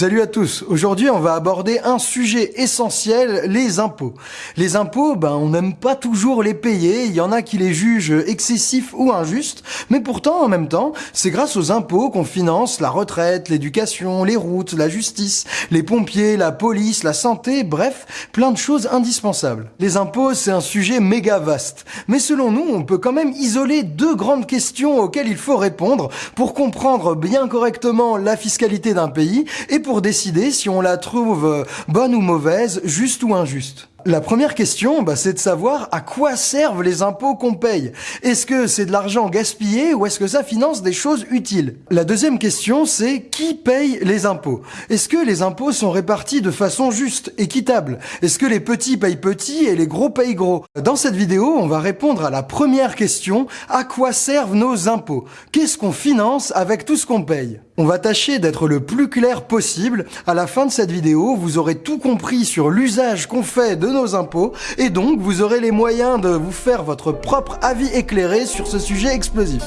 Salut à tous. Aujourd'hui, on va aborder un sujet essentiel, les impôts. Les impôts, ben, on n'aime pas toujours les payer. Il y en a qui les jugent excessifs ou injustes. Mais pourtant, en même temps, c'est grâce aux impôts qu'on finance la retraite, l'éducation, les routes, la justice, les pompiers, la police, la santé, bref, plein de choses indispensables. Les impôts, c'est un sujet méga vaste. Mais selon nous, on peut quand même isoler deux grandes questions auxquelles il faut répondre pour comprendre bien correctement la fiscalité d'un pays et pour décider si on la trouve euh, bonne ou mauvaise, juste ou injuste. La première question, bah, c'est de savoir à quoi servent les impôts qu'on paye. Est-ce que c'est de l'argent gaspillé ou est-ce que ça finance des choses utiles? La deuxième question, c'est qui paye les impôts? Est-ce que les impôts sont répartis de façon juste, équitable? Est-ce que les petits payent petits et les gros payent gros? Dans cette vidéo, on va répondre à la première question, à quoi servent nos impôts? Qu'est-ce qu'on finance avec tout ce qu'on paye? On va tâcher d'être le plus clair possible. À la fin de cette vidéo, vous aurez tout compris sur l'usage qu'on fait de nos impôts et donc vous aurez les moyens de vous faire votre propre avis éclairé sur ce sujet explosif.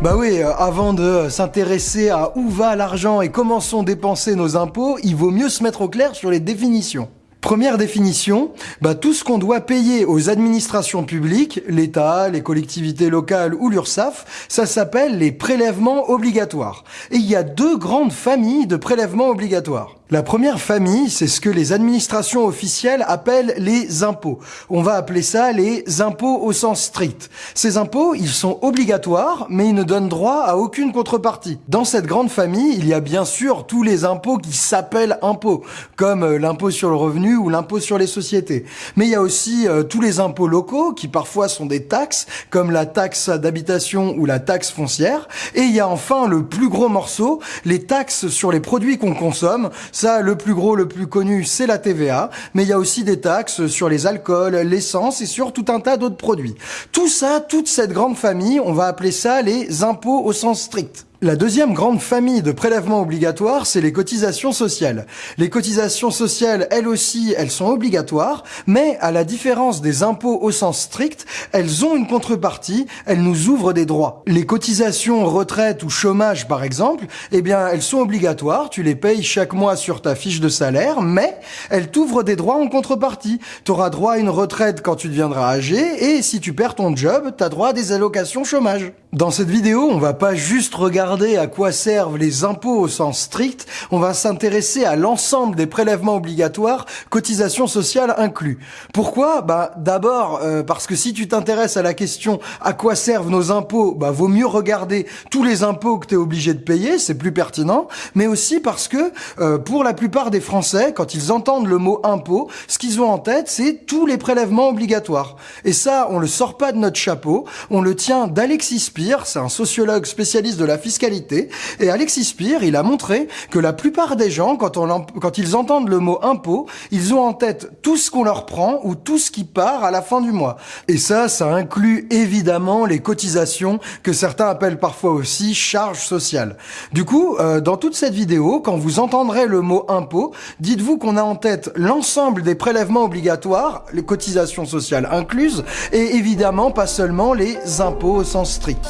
Bah oui, euh, avant de s'intéresser à où va l'argent et comment sont dépensés nos impôts, il vaut mieux se mettre au clair sur les définitions. Première définition, bah, tout ce qu'on doit payer aux administrations publiques, l'État, les collectivités locales ou l'URSSAF, ça s'appelle les prélèvements obligatoires. Et il y a deux grandes familles de prélèvements obligatoires. La première famille, c'est ce que les administrations officielles appellent les impôts. On va appeler ça les impôts au sens strict. Ces impôts, ils sont obligatoires, mais ils ne donnent droit à aucune contrepartie. Dans cette grande famille, il y a bien sûr tous les impôts qui s'appellent impôts, comme euh, l'impôt sur le revenu ou l'impôt sur les sociétés. Mais il y a aussi euh, tous les impôts locaux, qui parfois sont des taxes, comme la taxe d'habitation ou la taxe foncière. Et il y a enfin le plus gros morceau, les taxes sur les produits qu'on consomme, ça, le plus gros, le plus connu, c'est la TVA, mais il y a aussi des taxes sur les alcools, l'essence et sur tout un tas d'autres produits. Tout ça, toute cette grande famille, on va appeler ça les impôts au sens strict. La deuxième grande famille de prélèvements obligatoires, c'est les cotisations sociales. Les cotisations sociales, elles aussi, elles sont obligatoires, mais à la différence des impôts au sens strict, elles ont une contrepartie, elles nous ouvrent des droits. Les cotisations retraite ou chômage, par exemple, eh bien, elles sont obligatoires, tu les payes chaque mois sur ta fiche de salaire, mais elles t'ouvrent des droits en contrepartie. Tu auras droit à une retraite quand tu deviendras âgé, et si tu perds ton job, tu as droit à des allocations chômage. Dans cette vidéo, on va pas juste regarder à quoi servent les impôts au sens strict, on va s'intéresser à l'ensemble des prélèvements obligatoires, cotisations sociales inclus. Pourquoi? Bah d'abord euh, parce que si tu t'intéresses à la question à quoi servent nos impôts, bah vaut mieux regarder tous les impôts que tu es obligé de payer, c'est plus pertinent, mais aussi parce que euh, pour la plupart des Français, quand ils entendent le mot impôt, ce qu'ils ont en tête, c'est tous les prélèvements obligatoires. Et ça, on le sort pas de notre chapeau, on le tient d'Alexis c'est un sociologue spécialiste de la fiscalité, et Alexis Spire, il a montré que la plupart des gens, quand, ils entendent le mot impôt, ils ont en tête tout ce qu'on leur prend ou tout ce qui part à la fin du mois. Et ça, ça inclut évidemment les cotisations que certains appellent parfois aussi charges sociales. Du coup, euh, dans toute cette vidéo, quand vous entendrez le mot impôt, dites-vous qu'on a en tête l'ensemble des prélèvements obligatoires, les cotisations sociales incluses, et évidemment pas seulement les impôts au sens strict.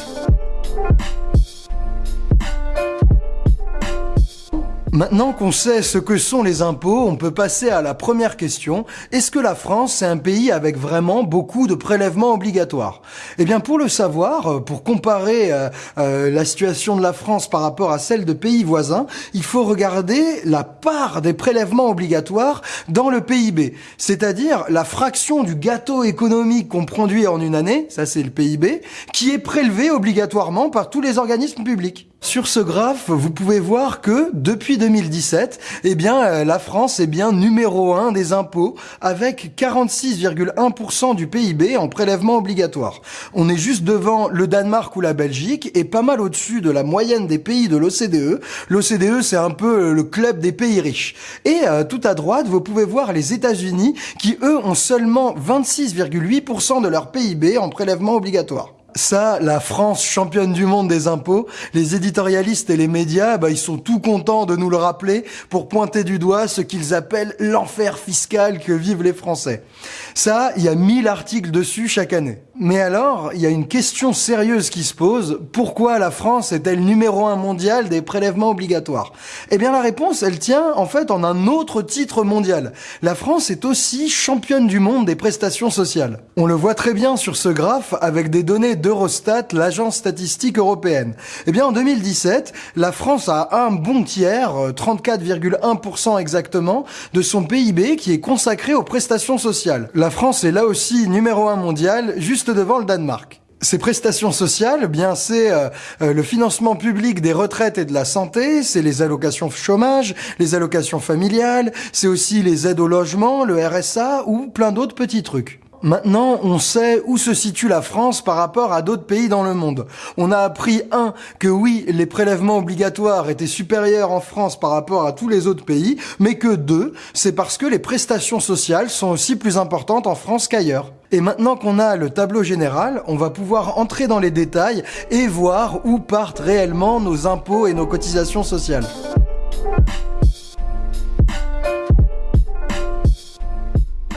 Maintenant qu'on sait ce que sont les impôts, on peut passer à la première question. Est-ce que la France est un pays avec vraiment beaucoup de prélèvements obligatoires? Eh bien, pour le savoir, euh, pour comparer euh, euh, la situation de la France par rapport à celle de pays voisins, il faut regarder la part des prélèvements obligatoires dans le PIB, c'est-à-dire la fraction du gâteau économique qu'on produit en une année, ça c'est le PIB, qui est prélevé obligatoirement par tous les organismes publics. Sur ce graphe, vous pouvez voir que depuis 2017, eh bien, euh, la France est bien numéro 1 des impôts avec 46,1% du PIB en prélèvement obligatoire. On est juste devant le Danemark ou la Belgique et pas mal au-dessus de la moyenne des pays de l'OCDE. L'OCDE, c'est un peu le club des pays riches. Et euh, tout à droite, vous pouvez voir les États-Unis qui, eux, ont seulement 26,8% de leur PIB en prélèvement obligatoire. Ça, la France championne du monde des impôts, les éditorialistes et les médias, bah, ils sont tout contents de nous le rappeler pour pointer du doigt ce qu'ils appellent l'enfer fiscal que vivent les Français. Ça, il y a 1000 articles dessus chaque année. Mais alors, il y a une question sérieuse qui se pose. Pourquoi la France est-elle numéro un mondial des prélèvements obligatoires? Eh bien, la réponse, elle tient en fait en un autre titre mondial. La France est aussi championne du monde des prestations sociales. On le voit très bien sur ce graphe avec des données d'Eurostat, l'agence statistique européenne. Eh bien, en 2017, la France a un bon tiers, 34,1% euh, exactement, de son PIB qui est consacré aux prestations sociales. La France est là aussi numéro un mondial, juste devant le Danemark. Ces prestations sociales, eh bien c'est euh, euh, le financement public des retraites et de la santé, c'est les allocations chômage, les allocations familiales, c'est aussi les aides au logement, le RSA ou plein d'autres petits trucs. Maintenant, on sait où se situe la France par rapport à d'autres pays dans le monde. On a appris, un, que oui, les prélèvements obligatoires étaient supérieurs en France par rapport à tous les autres pays, mais que deux, c'est parce que les prestations sociales sont aussi plus importantes en France qu'ailleurs. Et maintenant qu'on a le tableau général, on va pouvoir entrer dans les détails et voir où partent réellement nos impôts et nos cotisations sociales.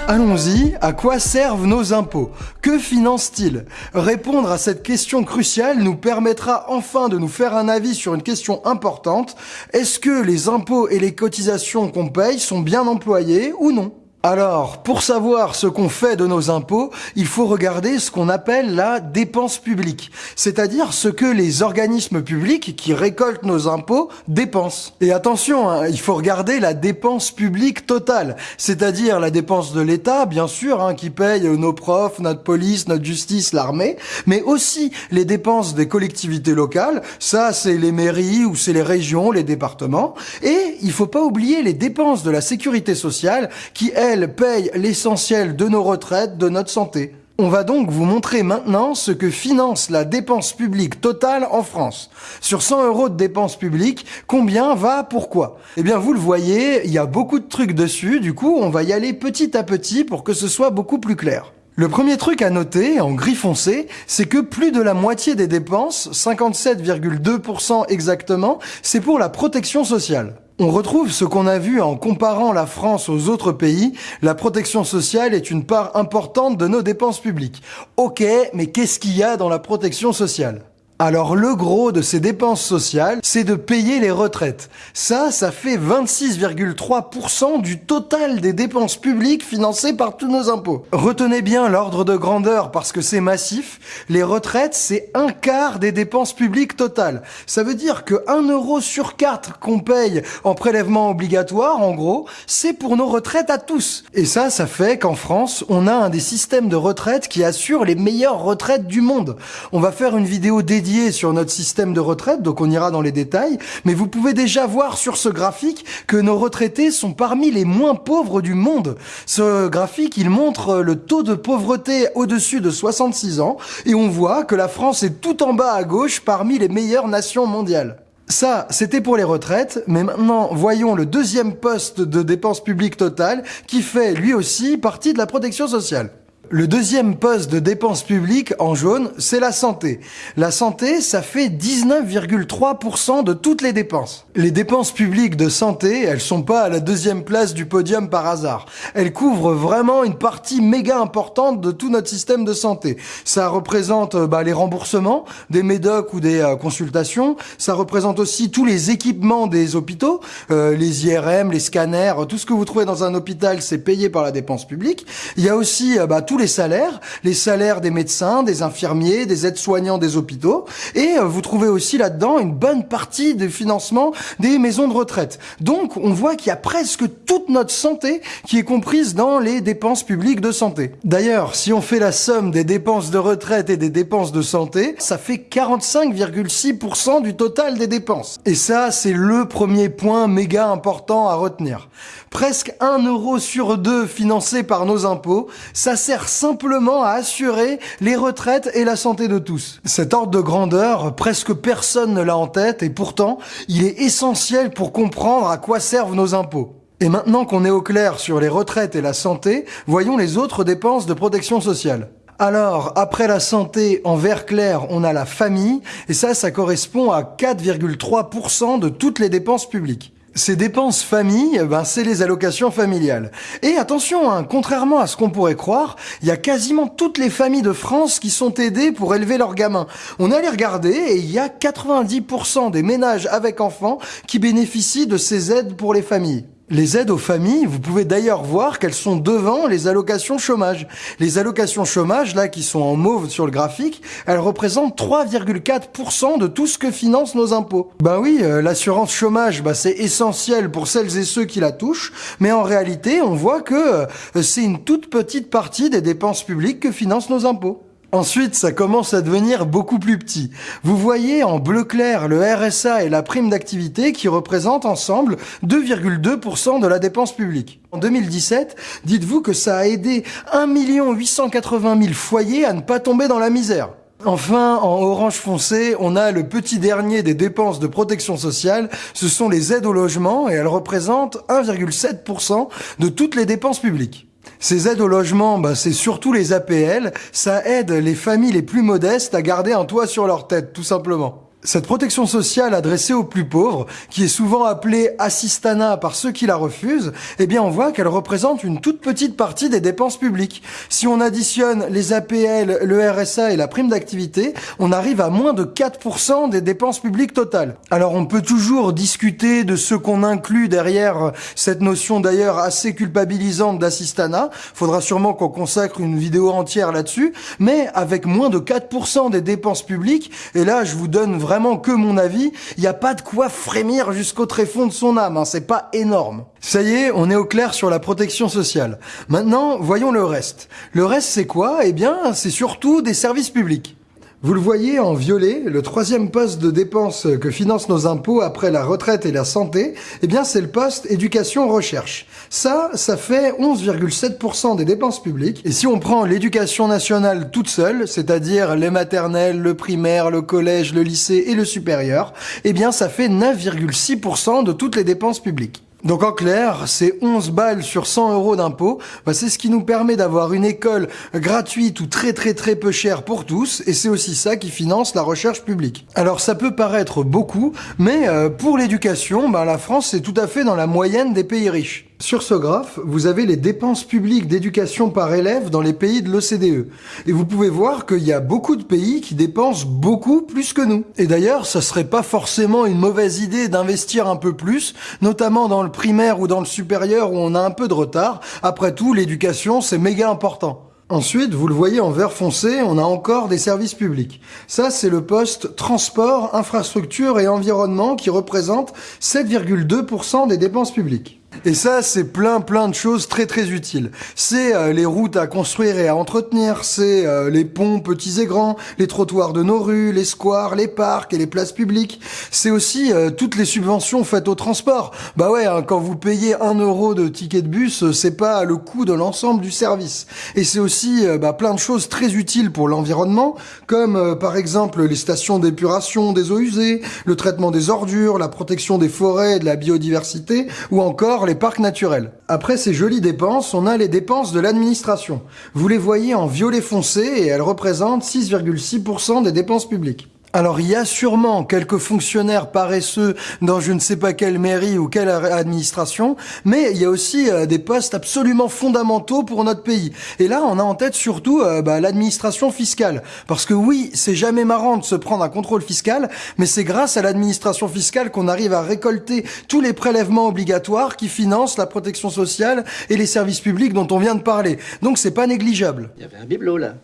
Allons-y, à quoi servent nos impôts? Que financent-ils Répondre à cette question cruciale nous permettra enfin de nous faire un avis sur une question importante. Est-ce que les impôts et les cotisations qu'on paye sont bien employés ou non? Alors, pour savoir ce qu'on fait de nos impôts, il faut regarder ce qu'on appelle la dépense publique, c'est-à-dire ce que les organismes publics qui récoltent nos impôts dépensent. Et attention, hein, il faut regarder la dépense publique totale, c'est-à-dire la dépense de l'État, bien sûr, hein, qui paye nos profs, notre police, notre justice, l'armée, mais aussi les dépenses des collectivités locales, ça c'est les mairies ou c'est les régions, les départements, et il faut pas oublier les dépenses de la sécurité sociale qui, elles, elle paye l'essentiel de nos retraites, de notre santé. On va donc vous montrer maintenant ce que finance la dépense publique totale en France. Sur 100 euros de dépenses publiques, combien va pourquoi? Eh bien, vous le voyez, il y a beaucoup de trucs dessus, du coup, on va y aller petit à petit pour que ce soit beaucoup plus clair. Le premier truc à noter, en gris foncé, c'est que plus de la moitié des dépenses, 57,2% exactement, c'est pour la protection sociale. On retrouve ce qu'on a vu en comparant la France aux autres pays. La protection sociale est une part importante de nos dépenses publiques. Ok, mais qu'est-ce qu'il y a dans la protection sociale? Alors le gros de ces dépenses sociales, c'est de payer les retraites. Ça, ça fait 26,3% du total des dépenses publiques financées par tous nos impôts. Retenez bien l'ordre de grandeur parce que c'est massif. Les retraites, c'est un quart des dépenses publiques totales. Ça veut dire que 1 euro sur 4 qu'on paye en prélèvement obligatoire, en gros, c'est pour nos retraites à tous. Et ça, ça fait qu'en France, on a un des systèmes de retraite qui assure les meilleures retraites du monde. On va faire une vidéo dédiée sur notre système de retraite, donc on ira dans les détails, mais vous pouvez déjà voir sur ce graphique que nos retraités sont parmi les moins pauvres du monde. Ce graphique, il montre le taux de pauvreté au-dessus de 66 ans, et on voit que la France est tout en bas à gauche parmi les meilleures nations mondiales. Ça, c'était pour les retraites, mais maintenant, voyons le deuxième poste de dépenses publiques totales qui fait lui aussi partie de la protection sociale. Le deuxième poste de dépenses publiques en jaune, c'est la santé. La santé, ça fait 19,3% de toutes les dépenses. Les dépenses publiques de santé, elles sont pas à la deuxième place du podium par hasard. Elles couvrent vraiment une partie méga importante de tout notre système de santé. Ça représente euh, bah, les remboursements des médocs ou des euh, consultations. Ça représente aussi tous les équipements des hôpitaux, euh, les IRM, les scanners, tout ce que vous trouvez dans un hôpital, c'est payé par la dépense publique. Il y a aussi bah, tous les salaires, les salaires des médecins, des infirmiers, des aides-soignants des hôpitaux, et euh, vous trouvez aussi là-dedans une bonne partie du financement des maisons de retraite. Donc on voit qu'il y a presque toute notre santé qui est comprise dans les dépenses publiques de santé. D'ailleurs, si on fait la somme des dépenses de retraite et des dépenses de santé, ça fait 45,6% du total des dépenses. Et ça, c'est le premier point méga important à retenir. Presque 1 euro sur 2 financé par nos impôts, ça sert simplement à assurer les retraites et la santé de tous. Cet ordre de grandeur, presque personne ne l'a en tête et pourtant, il est essentiel pour comprendre à quoi servent nos impôts. Et maintenant qu'on est au clair sur les retraites et la santé, voyons les autres dépenses de protection sociale. Alors, après la santé, en vert clair, on a la famille, et ça, ça correspond à 4,3% de toutes les dépenses publiques. Ces dépenses famille, ben, c'est les allocations familiales. Et attention, hein, contrairement à ce qu'on pourrait croire, il y a quasiment toutes les familles de France qui sont aidées pour élever leurs gamins. On allait regarder et il y a 90% des ménages avec enfants qui bénéficient de ces aides pour les familles. Les aides aux familles, vous pouvez d'ailleurs voir qu'elles sont devant les allocations chômage. Les allocations chômage, là, qui sont en mauve sur le graphique, elles représentent 3,4% de tout ce que financent nos impôts. Ben oui, euh, l'assurance chômage, bah, c'est essentiel pour celles et ceux qui la touchent, mais en réalité, on voit que euh, c'est une toute petite partie des dépenses publiques que financent nos impôts. Ensuite, ça commence à devenir beaucoup plus petit. Vous voyez en bleu clair le RSA et la prime d'activité qui représentent ensemble 2,2% de la dépense publique. En 2017, dites-vous que ça a aidé 1 880 000 foyers à ne pas tomber dans la misère. Enfin, en orange foncé, on a le petit dernier des dépenses de protection sociale, ce sont les aides au logement et elles représentent 1,7% de toutes les dépenses publiques. Ces aides au logement, bah, c'est surtout les APL. Ça aide les familles les plus modestes à garder un toit sur leur tête, tout simplement. Cette protection sociale adressée aux plus pauvres, qui est souvent appelée assistana par ceux qui la refusent, eh bien on voit qu'elle représente une toute petite partie des dépenses publiques. Si on additionne les APL, le RSA et la prime d'activité, on arrive à moins de 4% des dépenses publiques totales. Alors on peut toujours discuter de ce qu'on inclut derrière cette notion d'ailleurs assez culpabilisante d'assistana. Faudra sûrement qu'on consacre une vidéo entière là-dessus, mais avec moins de 4% des dépenses publiques, et là je vous donne vraiment vraiment que mon avis, il n'y a pas de quoi frémir jusqu'au tréfonds de son âme, hein, c'est pas énorme. Ça y est, on est au clair sur la protection sociale. Maintenant, voyons le reste. Le reste, c'est quoi? Eh bien, c'est surtout des services publics. Vous le voyez en violet, le troisième poste de dépense que financent nos impôts après la retraite et la santé, eh bien c'est le poste éducation-recherche. Ça, ça fait 11,7% des dépenses publiques. Et si on prend l'éducation nationale toute seule, c'est-à-dire les maternelles, le primaire, le collège, le lycée et le supérieur, eh bien ça fait 9,6% de toutes les dépenses publiques. Donc en clair, ces 11 balles sur 100 euros d'impôt, bah, c'est ce qui nous permet d'avoir une école gratuite ou très très très peu chère pour tous, et c'est aussi ça qui finance la recherche publique. Alors ça peut paraître beaucoup, mais euh, pour l'éducation, bah, la France est tout à fait dans la moyenne des pays riches. Sur ce graphe, vous avez les dépenses publiques d'éducation par élève dans les pays de l'OCDE. Et vous pouvez voir qu'il y a beaucoup de pays qui dépensent beaucoup plus que nous. Et d'ailleurs, ça serait pas forcément une mauvaise idée d'investir un peu plus, notamment dans le primaire ou dans le supérieur où on a un peu de retard. Après tout, l'éducation, c'est méga important. Ensuite, vous le voyez en vert foncé, on a encore des services publics. Ça, c'est le poste transport, infrastructure et environnement qui représente 7,2% des dépenses publiques. Et ça, c'est plein plein de choses très très utiles. C'est euh, les routes à construire et à entretenir, c'est euh, les ponts petits et grands, les trottoirs de nos rues, les squares, les parcs et les places publiques. C'est aussi euh, toutes les subventions faites au transport. Bah ouais, hein, quand vous payez un euro de ticket de bus, c'est pas le coût de l'ensemble du service. Et c'est aussi bah, plein de choses très utiles pour l'environnement, comme par exemple les stations d'épuration des eaux usées, le traitement des ordures, la protection des forêts et de la biodiversité, ou encore les parcs naturels. Après ces jolies dépenses, on a les dépenses de l'administration. Vous les voyez en violet foncé et elles représentent 6,6% des dépenses publiques. Alors il y a sûrement quelques fonctionnaires paresseux dans je ne sais pas quelle mairie ou quelle administration, mais il y a aussi euh, des postes absolument fondamentaux pour notre pays. Et là, on a en tête surtout euh, bah, l'administration fiscale. Parce que oui, c'est jamais marrant de se prendre un contrôle fiscal, mais c'est grâce à l'administration fiscale qu'on arrive à récolter tous les prélèvements obligatoires qui financent la protection sociale et les services publics dont on vient de parler. Donc c'est pas négligeable. Il y avait un bibelot là.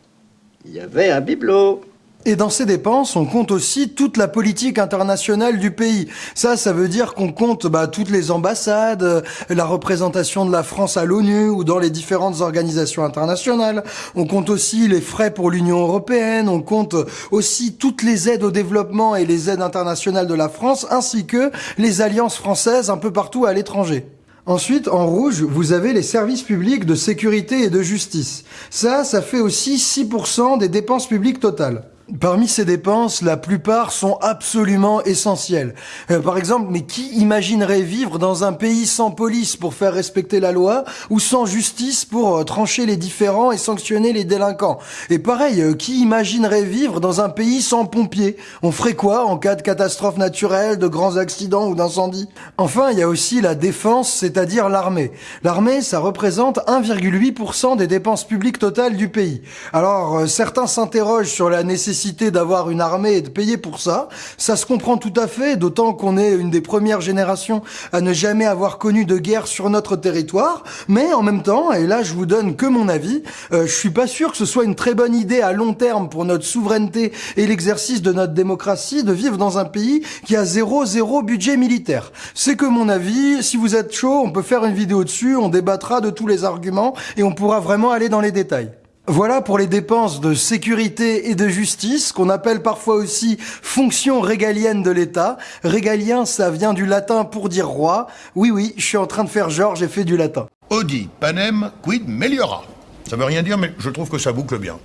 Il y avait un bibelot. Et dans ces dépenses, on compte aussi toute la politique internationale du pays. Ça, ça veut dire qu'on compte bah, toutes les ambassades, euh, la représentation de la France à l'ONU ou dans les différentes organisations internationales. On compte aussi les frais pour l'Union européenne. On compte aussi toutes les aides au développement et les aides internationales de la France, ainsi que les alliances françaises un peu partout à l'étranger. Ensuite, en rouge, vous avez les services publics de sécurité et de justice. Ça, ça fait aussi 6% des dépenses publiques totales. Parmi ces dépenses, la plupart sont absolument essentielles. Euh, par exemple, mais qui imaginerait vivre dans un pays sans police pour faire respecter la loi ou sans justice pour euh, trancher les différends et sanctionner les délinquants? Et pareil, euh, qui imaginerait vivre dans un pays sans pompiers? On ferait quoi en cas de catastrophe naturelle, de grands accidents ou d'incendie Enfin, il y a aussi la défense, c'est-à-dire l'armée. L'armée, ça représente 1,8% des dépenses publiques totales du pays. Alors, certains s'interrogent sur la nécessité d'avoir une armée et de payer pour ça. Ça se comprend tout à fait, d'autant qu'on est une des premières générations à ne jamais avoir connu de guerre sur notre territoire. Mais en même temps, et là je vous donne que mon avis, euh, je suis pas sûr que ce soit une très bonne idée à long terme pour notre souveraineté et l'exercice de notre démocratie de vivre dans un pays qui a zéro zéro budget militaire. C'est que mon avis. Si vous êtes chaud, on peut faire une vidéo dessus, on débattra de tous les arguments et on pourra vraiment aller dans les détails. Voilà pour les dépenses de sécurité et de justice, qu'on appelle parfois aussi fonction régalienne de l'État. Régalien, ça vient du latin pour dire roi. Oui, oui, je suis en train de faire genre, j'ai fait du latin. Audi, panem, quid meliora. Ça veut rien dire, mais je trouve que ça boucle bien.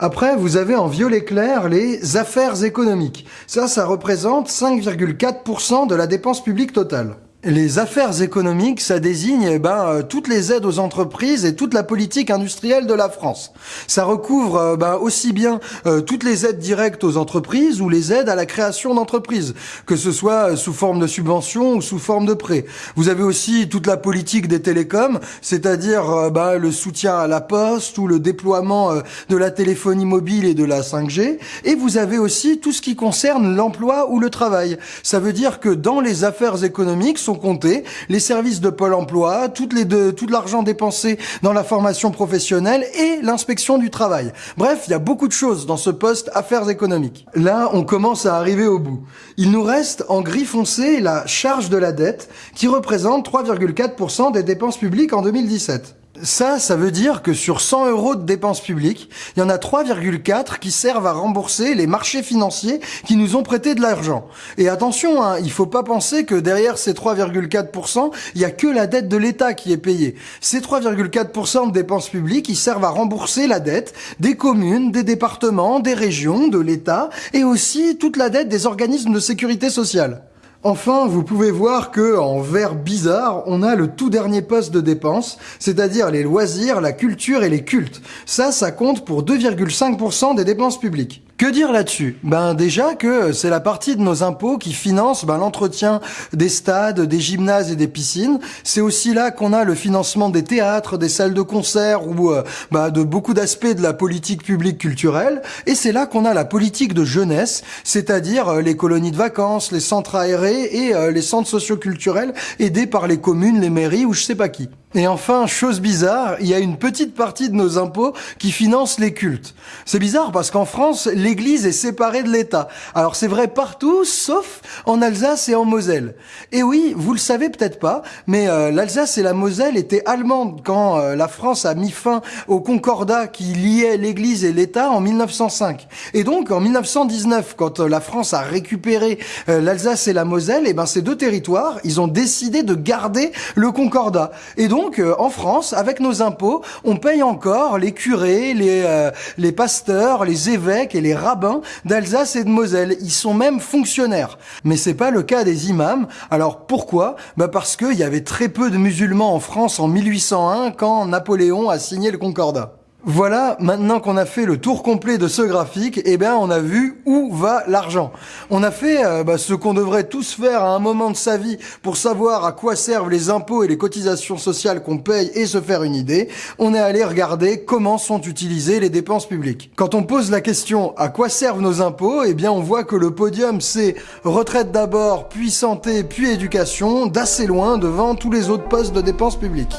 Après, vous avez en violet clair les affaires économiques. Ça, ça représente 5,4% de la dépense publique totale. Les affaires économiques, ça désigne eh ben, euh, toutes les aides aux entreprises et toute la politique industrielle de la France. Ça recouvre euh, ben, aussi bien euh, toutes les aides directes aux entreprises ou les aides à la création d'entreprises, que ce soit sous forme de subventions ou sous forme de prêts. Vous avez aussi toute la politique des télécoms, c'est-à-dire ben, le soutien à la poste ou le déploiement de la téléphonie mobile et de la 5G. Et vous avez aussi tout ce qui concerne l'emploi ou le travail. Ça veut dire que dans les affaires économiques sont compter les services de Pôle emploi, toutes les deux, tout l'argent dépensé dans la formation professionnelle et l'inspection du travail. Bref, il y a beaucoup de choses dans ce poste affaires économiques. Là, on commence à arriver au bout. Il nous reste en gris foncé la charge de la dette qui représente 3,4% des dépenses publiques en 2017. Ça, ça veut dire que sur 100 euros de dépenses publiques, il y en a 3,4 qui servent à rembourser les marchés financiers qui nous ont prêté de l'argent. Et attention, hein, il faut pas penser que derrière ces 3,4%, il y a que la dette de l'État qui est payée. Ces 3,4% de dépenses publiques, ils servent à rembourser la dette des communes, des départements, des régions, de l'État, et aussi toute la dette des organismes de sécurité sociale. Enfin, vous pouvez voir que en vert bizarre, on a le tout dernier poste de dépense, c'est-à-dire les loisirs, la culture et les cultes. Ça, ça compte pour 2,5% des dépenses publiques. Que dire là-dessus? Ben déjà que c'est la partie de nos impôts qui finance ben, l'entretien des stades, des gymnases et des piscines. C'est aussi là qu'on a le financement des théâtres, des salles de concert ou euh, ben, de beaucoup d'aspects de la politique publique culturelle. Et c'est là qu'on a la politique de jeunesse, c'est-à-dire euh, les colonies de vacances, les centres aérés et euh, les centres socioculturels aidés par les communes, les mairies ou je sais pas qui. Et enfin, chose bizarre, il y a une petite partie de nos impôts qui finance les cultes. C'est bizarre parce qu'en France, l'Église est séparée de l'État. Alors c'est vrai partout, sauf en Alsace et en Moselle. Et oui, vous le savez peut-être pas, mais euh, l'Alsace et la Moselle étaient allemandes quand euh, la France a mis fin au concordat qui liait l'Église et l'État en 1905. Et donc en 1919, quand euh, la France a récupéré l'Alsace et la Moselle, et eh ben ces deux territoires, ils ont décidé de garder le concordat. Et donc donc, euh, en France, avec nos impôts, on paye encore les curés, les, euh, les pasteurs, les évêques et les rabbins d'Alsace et de Moselle. Ils sont même fonctionnaires. Mais c'est pas le cas des imams. Alors pourquoi? Bah Parce qu'il y avait très peu de musulmans en France en 1801 quand Napoléon a signé le Concordat. Voilà, maintenant qu'on a fait le tour complet de ce graphique, eh bien on a vu où va l'argent. On a fait euh, bah, ce qu'on devrait tous faire à un moment de sa vie pour savoir à quoi servent les impôts et les cotisations sociales qu'on paye et se faire une idée. On est allé regarder comment sont utilisées les dépenses publiques. Quand on pose la question à quoi servent nos impôts, eh bien on voit que le podium c'est retraite d'abord, puis santé, puis éducation, d'assez loin devant tous les autres postes de dépenses publiques.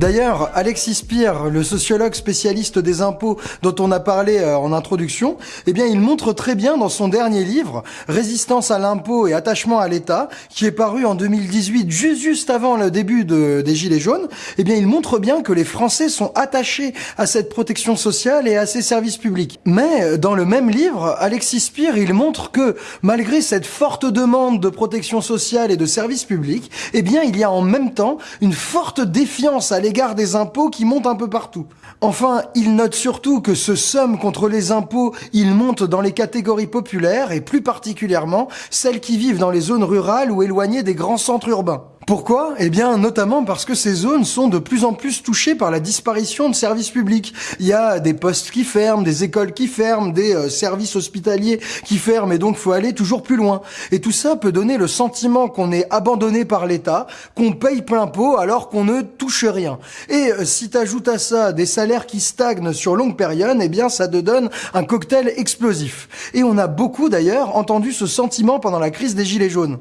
D'ailleurs, Alexis Spire, le sociologue spécialiste des impôts dont on a parlé euh, en introduction, eh bien, il montre très bien dans son dernier livre, Résistance à l'impôt et attachement à l'État, qui est paru en 2018, juste avant le début des Gilets jaunes, eh bien, il montre bien que les Français sont attachés à cette protection sociale et à ces services publics. Mais, dans le même livre, Alexis Spire, il montre que, malgré cette forte demande de protection sociale et de services publics, eh bien, il y a en même temps une forte défiance à l'égard des impôts qui montent un peu partout. Enfin, il note surtout que ce somme contre les impôts, il monte dans les catégories populaires et plus particulièrement celles qui vivent dans les zones rurales ou éloignées des grands centres urbains. Pourquoi? Eh bien, notamment parce que ces zones sont de plus en plus touchées par la disparition de services publics. Il y a des postes qui ferment, des écoles qui ferment, des euh, services hospitaliers qui ferment, et donc faut aller toujours plus loin. Et tout ça peut donner le sentiment qu'on est abandonné par l'État, qu'on paye plein pot alors qu'on ne touche rien. Et euh, si t'ajoutes à ça des salaires qui stagnent sur longue période, eh bien, ça te donne un cocktail explosif. Et on a beaucoup d'ailleurs entendu ce sentiment pendant la crise des Gilets jaunes.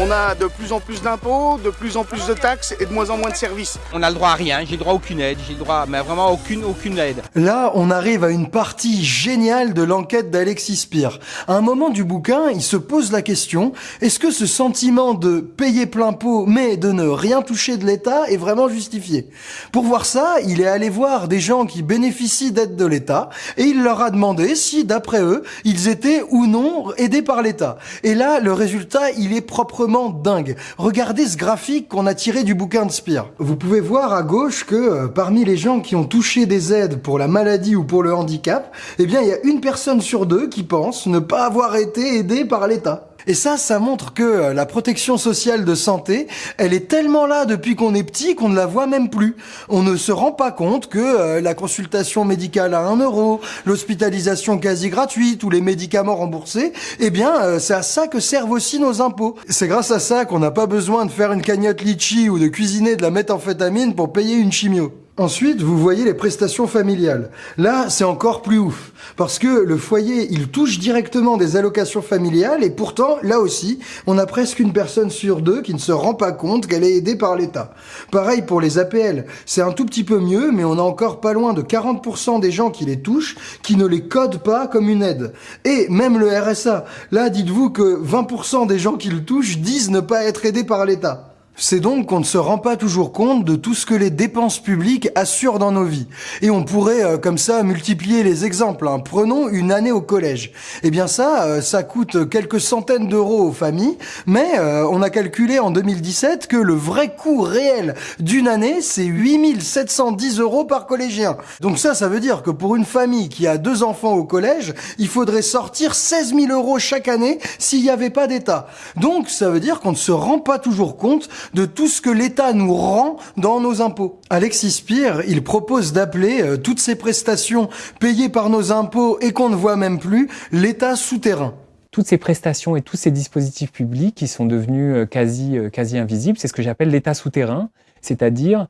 On a de plus en plus d'impôts, de plus en plus de taxes et de moins en moins de services. On a le droit à rien, j'ai le droit à aucune aide, j'ai le droit, mais vraiment aucune, aucune aide. Là, on arrive à une partie géniale de l'enquête d'Alexis Spire. À un moment du bouquin, il se pose la question, est-ce que ce sentiment de payer plein pot mais de ne rien toucher de l'État est vraiment justifié? Pour voir ça, il est allé voir des gens qui bénéficient d'aide de l'État et il leur a demandé si, d'après eux, ils étaient ou non aidés par l'État. Et là, le résultat, il est propre dingue. Regardez ce graphique qu'on a tiré du bouquin de Spire. Vous pouvez voir à gauche que euh, parmi les gens qui ont touché des aides pour la maladie ou pour le handicap, eh bien il y a une personne sur deux qui pense ne pas avoir été aidée par l'État. Et ça, ça montre que euh, la protection sociale de santé, elle est tellement là depuis qu'on est petit qu'on ne la voit même plus. On ne se rend pas compte que euh, la consultation médicale à 1 euro, l'hospitalisation quasi gratuite ou les médicaments remboursés, eh bien, euh, c'est à ça que servent aussi nos impôts. C'est grâce à ça qu'on n'a pas besoin de faire une cagnotte litchi ou de cuisiner de la méthamphétamine pour payer une chimio. Ensuite, vous voyez les prestations familiales. Là, c'est encore plus ouf, parce que le foyer, il touche directement des allocations familiales, et pourtant, là aussi, on a presque une personne sur deux qui ne se rend pas compte qu'elle est aidée par l'État. Pareil pour les APL, c'est un tout petit peu mieux, mais on a encore pas loin de 40% des gens qui les touchent, qui ne les codent pas comme une aide. Et même le RSA, là, dites-vous que 20% des gens qui le touchent disent ne pas être aidés par l'État. C'est donc qu'on ne se rend pas toujours compte de tout ce que les dépenses publiques assurent dans nos vies. Et on pourrait euh, comme ça multiplier les exemples. Hein. Prenons une année au collège. Eh bien ça, euh, ça coûte quelques centaines d'euros aux familles, mais euh, on a calculé en 2017 que le vrai coût réel d'une année, c'est 8710 euros par collégien. Donc ça, ça veut dire que pour une famille qui a deux enfants au collège, il faudrait sortir 16 000 euros chaque année s'il n'y avait pas d'État. Donc ça veut dire qu'on ne se rend pas toujours compte de tout ce que l'État nous rend dans nos impôts. Alexis Spire, il propose d'appeler euh, toutes ces prestations payées par nos impôts et qu'on ne voit même plus l'État souterrain toutes ces prestations et tous ces dispositifs publics qui sont devenus euh, quasi, euh, quasi invisibles, c'est ce que j'appelle l'État souterrain, c'est-à-dire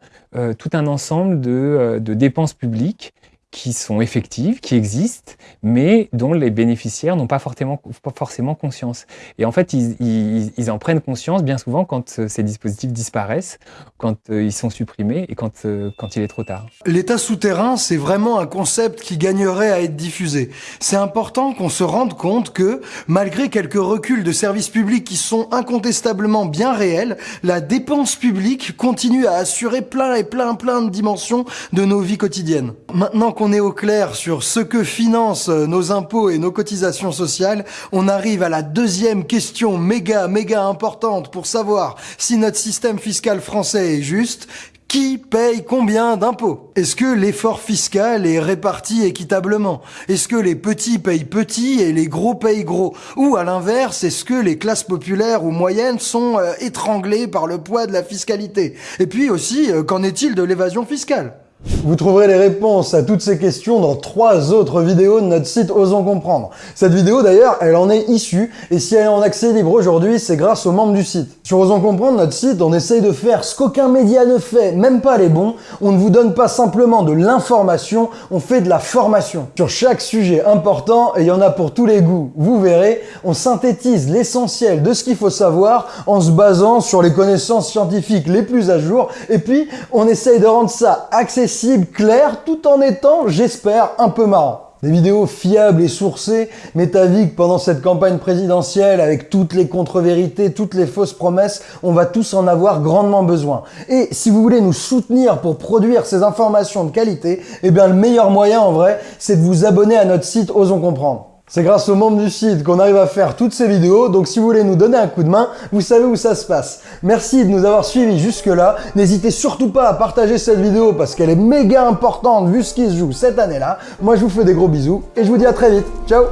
tout un ensemble de dépenses publiques qui sont effectives, qui existent, mais dont les bénéficiaires n'ont pas forcément, pas forcément conscience. Et en fait, ils, ils, ils, en prennent conscience bien souvent quand euh, ces dispositifs disparaissent, quand euh, ils sont supprimés et quand, euh, quand il est trop tard. L'État souterrain, c'est vraiment un concept qui gagnerait à être diffusé. C'est important qu'on se rende compte que, malgré quelques reculs de services publics qui sont incontestablement bien réels, la dépense publique continue à assurer plein et plein plein de dimensions de nos vies quotidiennes. Maintenant on est au clair sur ce que financent euh, nos impôts et nos cotisations sociales, on arrive à la deuxième question méga, méga importante pour savoir si notre système fiscal français est juste. Qui paye combien d'impôts? Est-ce que l'effort fiscal est réparti équitablement? Est-ce que les petits payent petits et les gros payent gros? Ou à l'inverse, est-ce que les classes populaires ou moyennes sont euh, étranglées par le poids de la fiscalité? Et puis aussi, euh, qu'en est-il de l'évasion fiscale? Vous trouverez les réponses à toutes ces questions dans trois autres vidéos de notre site Osons Comprendre. Cette vidéo d'ailleurs, elle en est issue, et si elle est en accès libre aujourd'hui, c'est grâce aux membres du site. Sur Osons Comprendre, notre site, on essaye de faire ce qu'aucun média ne fait, même pas les bons. On ne vous donne pas simplement de l'information, on fait de la formation. Sur chaque sujet important, et il y en a pour tous les goûts, vous verrez, on synthétise l'essentiel de ce qu'il faut savoir en se basant sur les connaissances scientifiques les plus à jour, et puis on essaye de rendre ça accessible clair, tout en étant, j'espère, un peu marrant. Des vidéos fiables et sourcées mais avis que pendant cette campagne présidentielle, avec toutes les contre-vérités, toutes les fausses promesses, on va tous en avoir grandement besoin. Et si vous voulez nous soutenir pour produire ces informations de qualité, eh bien le meilleur moyen en vrai, c'est de vous abonner à notre site Osons Comprendre. C'est grâce aux membres du site qu'on arrive à faire toutes ces vidéos, donc si vous voulez nous donner un coup de main, vous savez où ça se passe. Merci de nous avoir suivis jusque-là. N'hésitez surtout pas à partager cette vidéo parce qu'elle est méga importante vu ce qui se joue cette année-là. Moi je vous fais des gros bisous et je vous dis à très vite. Ciao